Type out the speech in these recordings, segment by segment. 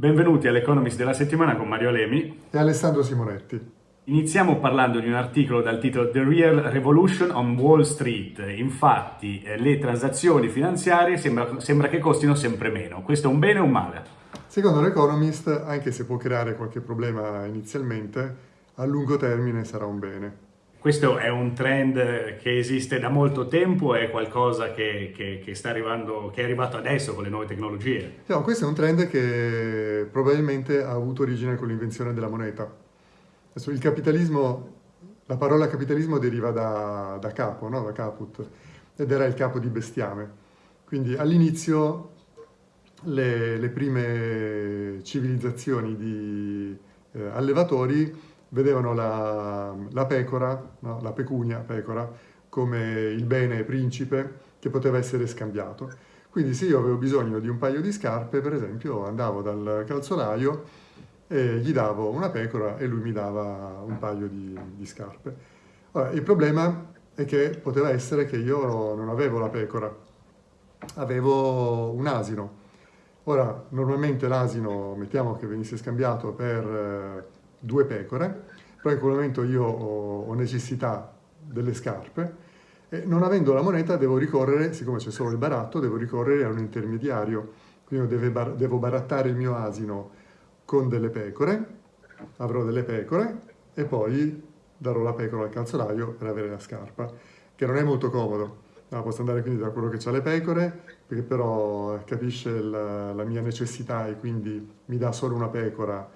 Benvenuti all'Economist della settimana con Mario Alemi e Alessandro Simonetti. Iniziamo parlando di un articolo dal titolo The Real Revolution on Wall Street. Infatti eh, le transazioni finanziarie sembra, sembra che costino sempre meno. Questo è un bene o un male? Secondo l'Economist, anche se può creare qualche problema inizialmente, a lungo termine sarà un bene. Questo è un trend che esiste da molto tempo, è qualcosa che, che, che, arrivando, che è arrivato adesso con le nuove tecnologie? No, questo è un trend che probabilmente ha avuto origine con l'invenzione della moneta. Il capitalismo, la parola capitalismo deriva da, da capo, no? da caput, ed era il capo di bestiame. Quindi all'inizio le, le, prime civilizzazioni di eh, allevatori vedevano la, la pecora, no? la pecunia pecora, come il bene principe che poteva essere scambiato. Quindi se io avevo bisogno di un paio di scarpe, per esempio, andavo dal calzolaio e gli davo una pecora e lui mi dava un paio di, di scarpe. Ora, il problema è che poteva essere che io non avevo la pecora, avevo un asino. Ora, normalmente l'asino, mettiamo che venisse scambiato per eh, due pecore, però in quel momento io ho, necessità delle scarpe e non avendo la moneta devo ricorrere, siccome c'è solo il baratto, devo ricorrere a un intermediario, quindi devo barattare il mio asino con delle pecore, avrò delle pecore e poi darò la pecora al calzolaio per avere la scarpa, che non è molto comodo. No, posso andare quindi da quello che ha le pecore, perché però capisce la, la mia necessità e quindi mi dà solo una pecora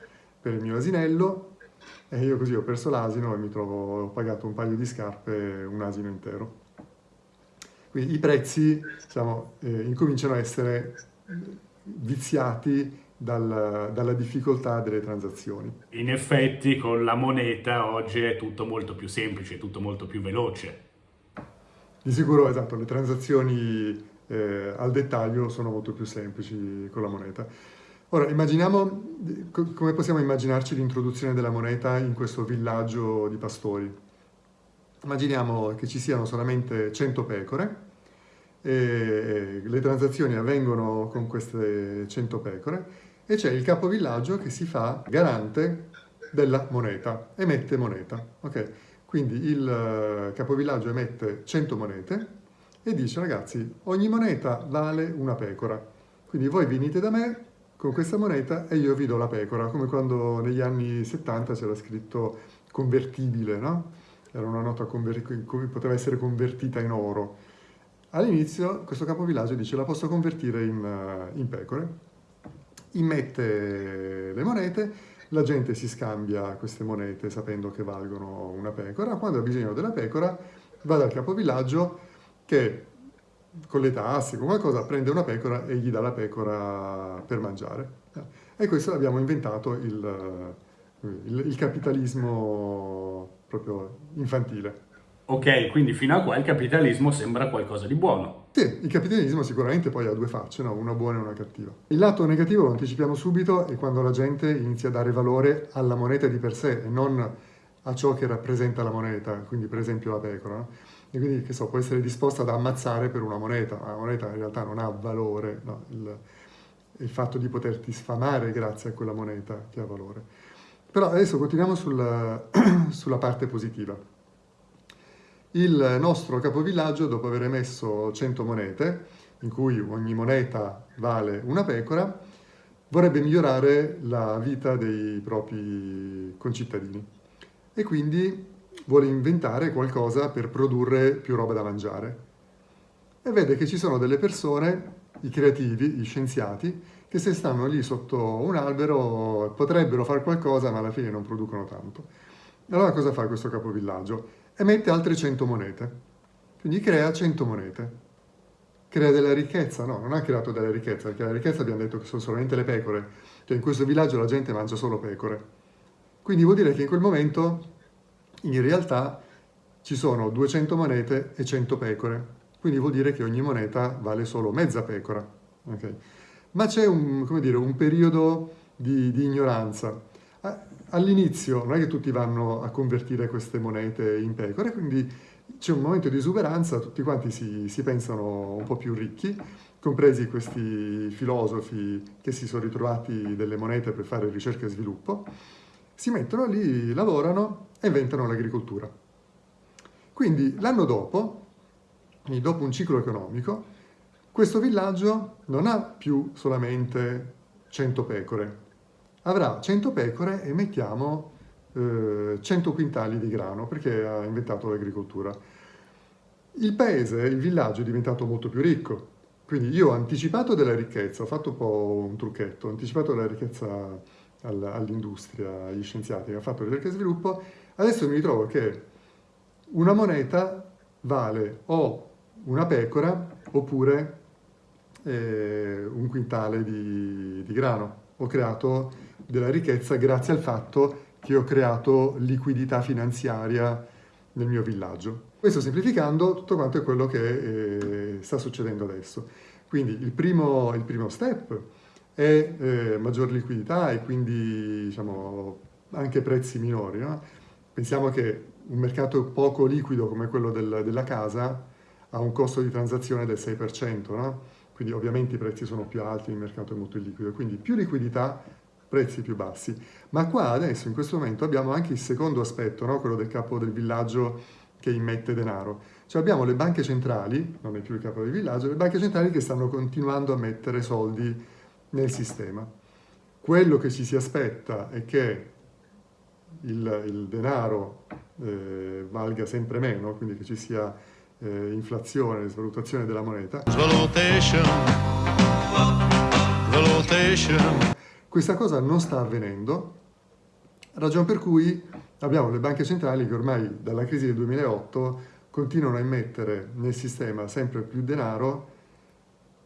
per il mio asinello e io così ho perso l'asino e mi trovo, ho pagato un paio di scarpe, un asino intero. Quindi i prezzi diciamo, eh, incominciano a essere viziati dal, dalla difficoltà delle transazioni. In effetti con la moneta oggi è tutto molto più semplice, tutto molto più veloce. Di sicuro, esatto, le transazioni eh, al dettaglio sono molto più semplici con la moneta. Ora, immaginiamo, come possiamo immaginarci l'introduzione della moneta in questo villaggio di pastori? Immaginiamo che ci siano solamente 100 pecore e le transazioni avvengono con queste 100 pecore e c'è il capovillaggio che si fa garante della moneta, emette moneta. Okay? Quindi il eh, capovillaggio emette 100 monete e dice ragazzi ogni moneta vale una pecora, quindi voi venite da me con questa moneta e io vi do la pecora, come quando negli anni 70 c'era scritto convertibile, no? Era una nota che poteva essere convertita in oro. All'inizio questo capovillaggio dice la posso convertire in, in pecore, immette le monete, la gente si scambia queste monete sapendo che valgono una pecora, quando ha bisogno della pecora va dal capovillaggio che con le tasse, con qualcosa, prende una pecora e gli dà la pecora per mangiare. E questo l'abbiamo inventato il, il, il, capitalismo proprio infantile. Ok, quindi fino a qua il capitalismo sembra qualcosa di buono. Sì, il capitalismo sicuramente poi ha due facce, no? una buona e una cattiva. Il lato negativo, lo anticipiamo subito, è quando la gente inizia a dare valore alla moneta di per sé e non a ciò che rappresenta la moneta, quindi per esempio la pecora. No? E quindi che so, può essere disposta ad ammazzare per una moneta, ma la moneta in realtà non ha valore, no? il, il, fatto di poterti sfamare grazie a quella moneta che ha valore. Però adesso continuiamo sul, sulla parte positiva. Il nostro capovillaggio, dopo aver emesso 100 monete, in cui ogni moneta vale una pecora, vorrebbe migliorare la vita dei propri concittadini. E quindi vuole inventare qualcosa per produrre più roba da mangiare. E vede che ci sono delle persone, i creativi, gli scienziati, che se stanno lì sotto un albero potrebbero fare qualcosa ma alla fine non producono tanto. Allora cosa fa questo capovillaggio? Emette altre 100 monete, quindi crea 100 monete. Crea della ricchezza? No, non ha creato della ricchezza, perché la ricchezza abbiamo detto che sono solamente le pecore, cioè in questo villaggio la gente mangia solo pecore. Quindi vuol dire che in quel momento in realtà ci sono 200 monete e 100 pecore, quindi vuol dire che ogni moneta vale solo mezza pecora. Okay? Ma c'è un, un, periodo di, di ignoranza. All'inizio non è che tutti vanno a convertire queste monete in pecore, quindi c'è un momento di esuberanza, tutti quanti si, si, pensano un po' più ricchi, compresi questi filosofi che si sono ritrovati delle monete per fare ricerca e sviluppo, si mettono lì, lavorano e inventano l'agricoltura. Quindi l'anno dopo, dopo un ciclo economico, questo villaggio non ha più solamente 100 pecore, avrà 100 pecore e mettiamo eh, 100 quintali di grano perché ha inventato l'agricoltura. Il paese, il villaggio è diventato molto più ricco, quindi io ho anticipato della ricchezza, ho fatto un po' un trucchetto, ho anticipato della ricchezza all'industria, agli scienziati che hanno fatto ricerca e sviluppo, adesso mi ritrovo che una moneta vale o una pecora oppure eh, un quintale di, di grano. Ho creato della ricchezza grazie al fatto che ho creato liquidità finanziaria nel mio villaggio. Questo semplificando tutto quanto è quello che eh, sta succedendo adesso. Quindi il primo, il primo step è eh, maggior liquidità e quindi diciamo, anche prezzi minori. No? Pensiamo che un mercato poco liquido come quello del, della casa ha un costo di transazione del 6%, no? quindi ovviamente i prezzi sono più alti, il mercato è molto illiquido, quindi più liquidità, prezzi più bassi. Ma qua adesso, in questo momento, abbiamo anche il secondo aspetto, no? quello del capo del villaggio che immette denaro. Cioè abbiamo le banche centrali, non è più il capo del villaggio, le banche centrali che stanno continuando a mettere soldi nel sistema. Quello che ci si aspetta è che il, il denaro eh, valga sempre meno, quindi che ci sia eh, inflazione, svalutazione della moneta. Svalutation. Svalutation. Questa cosa non sta avvenendo, ragione per cui abbiamo le banche centrali che ormai dalla crisi del 2008 continuano a immettere nel sistema sempre più denaro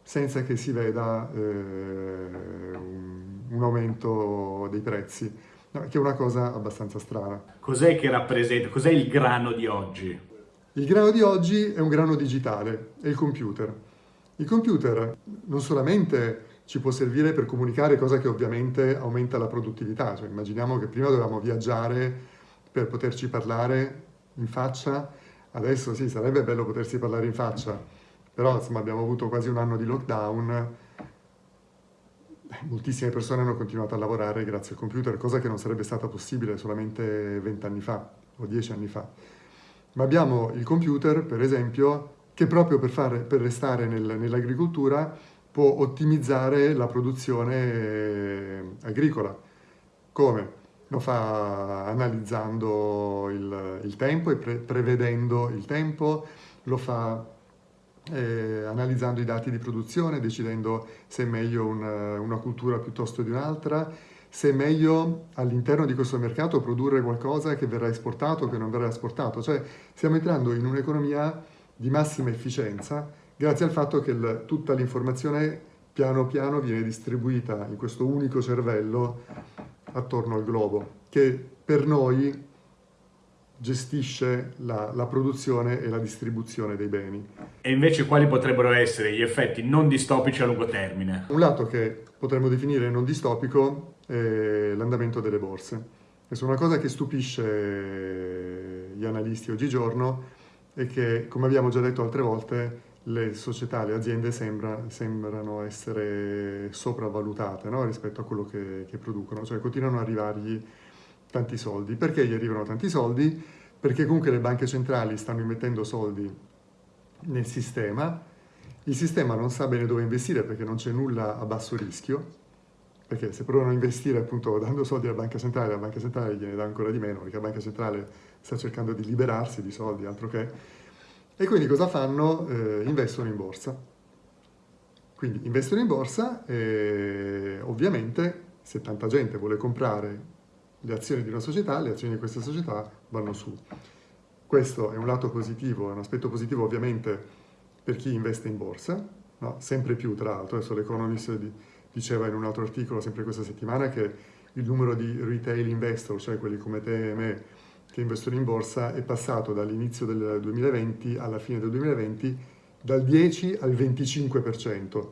senza che si veda eh, un aumento dei prezzi, che è una cosa abbastanza strana. Cos'è che rappresenta, cos'è il grano di oggi? Il grano di oggi è un grano digitale, è il computer. Il computer non solamente ci può servire per comunicare, cosa che ovviamente aumenta la produttività, cioè, immaginiamo che prima dovevamo viaggiare per poterci parlare in faccia, adesso sì, sarebbe bello potersi parlare in faccia, però insomma abbiamo avuto quasi un anno di lockdown, moltissime persone hanno continuato a lavorare grazie al computer, cosa che non sarebbe stata possibile solamente vent'anni fa o dieci anni fa. Ma abbiamo il computer, per esempio, che proprio per, fare, per restare nel, nell'agricoltura può ottimizzare la produzione eh, agricola. Come? Lo fa analizzando il, il tempo e pre, prevedendo il tempo, lo fa eh, analizzando i dati di produzione, decidendo se è meglio una, una cultura piuttosto di un'altra, se è meglio all'interno di questo mercato produrre qualcosa che verrà esportato o che non verrà esportato. Cioè stiamo entrando in un'economia di massima efficienza grazie al fatto che il, tutta l'informazione piano piano viene distribuita in questo unico cervello attorno al globo, che per noi gestisce la, la, produzione e la distribuzione dei beni. E invece quali potrebbero essere gli effetti non distopici a lungo termine? Un lato che potremmo definire non distopico è l'andamento delle borse. È una cosa che stupisce gli analisti oggigiorno è che, come abbiamo già detto altre volte, le società, le aziende sembra, sembrano essere sopravvalutate no? rispetto a quello che, che producono, cioè continuano ad arrivargli tanti soldi. Perché gli arrivano tanti soldi? Perché comunque le banche centrali stanno immettendo soldi nel sistema, il sistema non sa bene dove investire perché non c'è nulla a basso rischio, perché se provano a investire appunto dando soldi alla banca centrale, la banca centrale gliene dà ancora di meno, perché la banca centrale sta cercando di liberarsi di soldi, altro che... E quindi cosa fanno? Eh, investono in borsa. Quindi investono in borsa e ovviamente se tanta gente vuole comprare le azioni di una società, le azioni di questa società vanno su. Questo è un lato positivo, è un aspetto positivo ovviamente per chi investe in borsa, no? sempre più tra l'altro, adesso l'Economist diceva in un altro articolo sempre questa settimana che il numero di retail investor, cioè quelli come te e me che investono in borsa, è passato dall'inizio del 2020 alla fine del 2020 dal 10 al 25%,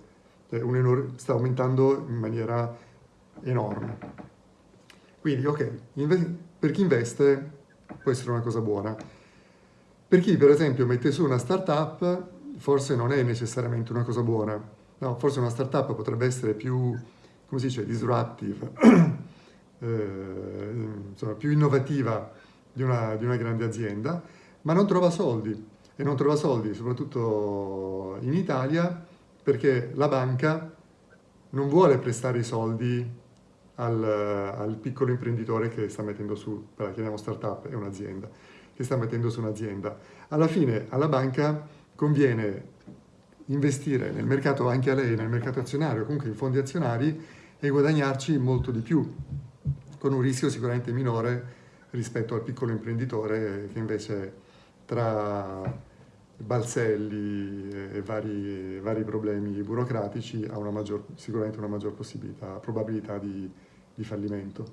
cioè sta aumentando in maniera enorme. Quindi, ok, per chi investe può essere una cosa buona. Per chi per esempio mette su una startup forse non è necessariamente una cosa buona, no, forse una startup potrebbe essere più, come si dice, disruptive, eh, insomma, più innovativa di una, di una grande azienda, ma non trova soldi e non trova soldi soprattutto in Italia perché la banca non vuole prestare i soldi al, al, piccolo imprenditore che sta mettendo su, la chiamiamo startup, è un'azienda, che sta mettendo su un'azienda. Alla fine alla banca conviene investire nel mercato, anche a lei, nel mercato azionario, comunque in fondi azionari e guadagnarci molto di più, con un rischio sicuramente minore rispetto al piccolo imprenditore che invece tra balzelli e vari, vari problemi burocratici ha una maggior, sicuramente una maggior possibilità, probabilità di, di fallimento.